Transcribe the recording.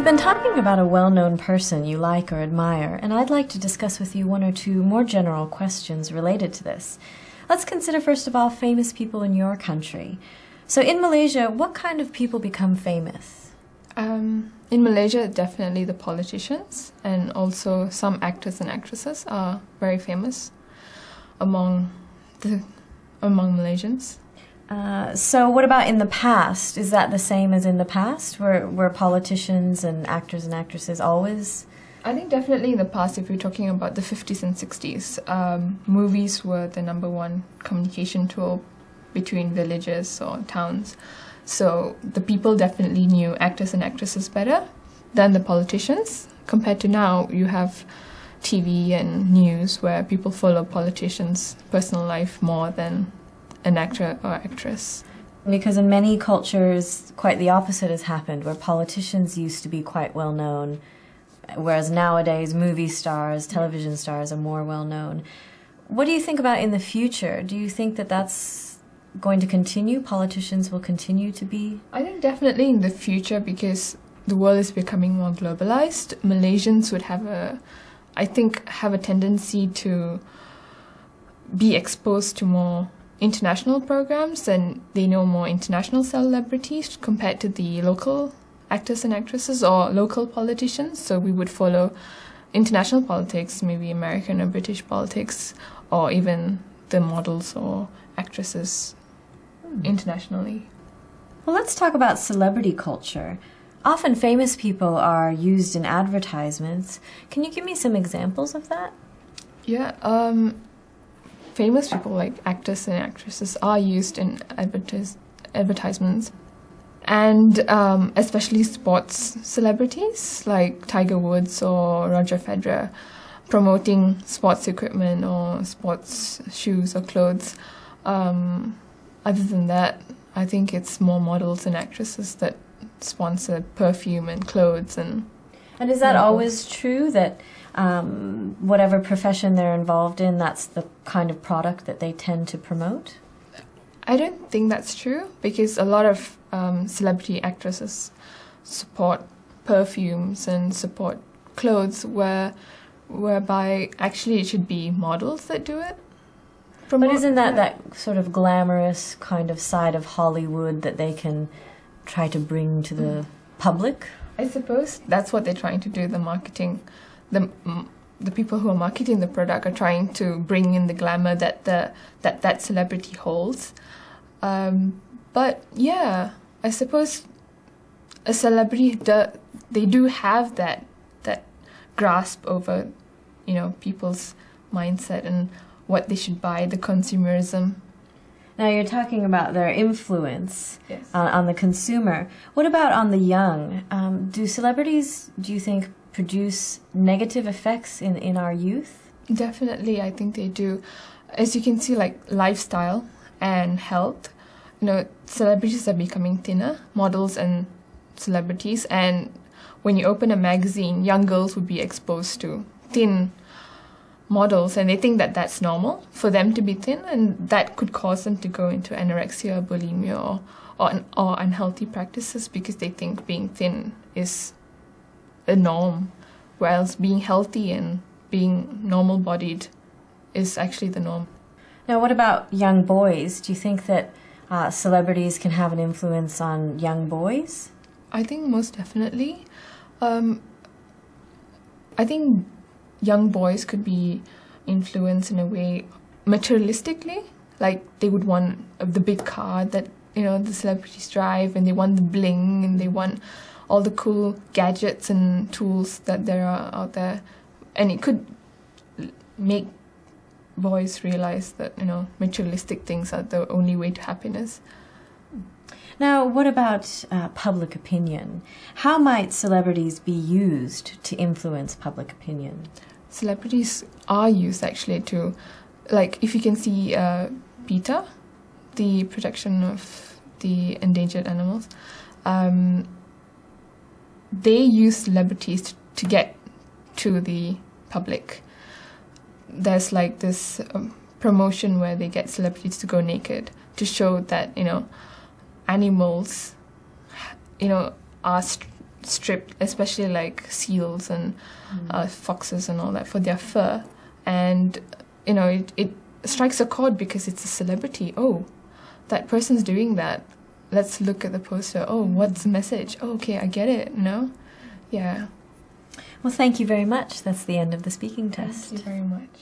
We've been talking about a well known person you like or admire, and I'd like to discuss with you one or two more general questions related to this. Let's consider, first of all, famous people in your country. So, in Malaysia, what kind of people become famous? Um, in Malaysia, definitely the politicians and also some actors and actresses are very famous among the among Malaysians. Uh, so, what about in the past? Is that the same as in the past? Were, were politicians and actors and actresses always? I think definitely in the past, if you're talking about the 50s and 60s, um, movies were the number one communication tool between villages or towns. So the people definitely knew actors and actresses better than the politicians. Compared to now, you have TV and news where people follow politicians' personal life more than an actor or actress. Because in many cultures, quite the opposite has happened, where politicians used to be quite well known, whereas nowadays movie stars, television stars are more well known. What do you think about in the future? Do you think that that's going to continue? Politicians will continue to be? I think definitely in the future because the world is becoming more globalized. Malaysians would have a, I think, have a tendency to be exposed to more international programs and they know more international celebrities compared to the local actors and actresses or local politicians. So we would follow international politics, maybe American or British politics, or even the models or actresses mm. internationally. Well, let's talk about celebrity culture. Often famous people are used in advertisements. Can you give me some examples of that? Yeah, um, famous people like actors and actresses are used in advertis- advertisements and um, especially sports celebrities like Tiger Woods or Roger Federer promoting sports equipment or sports shoes or clothes. Um, other than that, I think it's more models and actresses that sponsor perfume and clothes and. And is that always true that um, whatever profession they're involved in, that's the kind of product that they tend to promote? I don't think that's true because a lot of um, celebrity actresses support perfumes and support clothes where whereby actually it should be models that do it. Promote, but isn't that yeah. that sort of glamorous kind of side of Hollywood that they can try to bring to the mm. Public? I suppose that's what they're trying to do. The marketing the the people who are marketing the product are trying to bring in the glamour that the that that celebrity holds. Um, but yeah, I suppose a celebrity do, they do have that that grasp over you know people's mindset and what they should buy, the consumerism. Now you're talking about their influence yes. on, on, the consumer. What about on the young? Um, do celebrities, do you think, produce negative effects in, in our youth? Definitely, I think they do. As you can see, like lifestyle and health, you know, celebrities are becoming thinner, models and celebrities. And when you open a magazine, young girls would be exposed to thin models and they think that that's normal for them to be thin and that could cause them to go into anorexia, bulimia or, or, or unhealthy practices because they think being thin is a norm, whereas being healthy and being normal bodied is actually the norm. Now, what about young boys? Do you think that uh, celebrities can have an influence on young boys? I think most definitely. Um, I think young boys could be influenced in a way materialistically, like they would want the big car that you know the celebrities drive, and they want the bling, and they want all the cool gadgets and tools that there are out there, and it could make boys realize that you know materialistic things are the only way to happiness. Now, what about uh, public opinion? How might celebrities be used to influence public opinion? Celebrities are used actually to, like, if you can see uh, PETA, the protection of the endangered animals. Um, they use celebrities to, get to the public. There's like this um, promotion where they get celebrities to go naked to show that you know animals, you know, are st- stripped, especially like seals and uh, foxes and all that for their fur, and you know it, it strikes a chord because it's a celebrity. Oh, that person's doing that. Let's look at the poster. Oh, what's the message? Oh, okay, I get it. No, yeah. Well, thank you very much. That's the end of the speaking test. Thank you very much.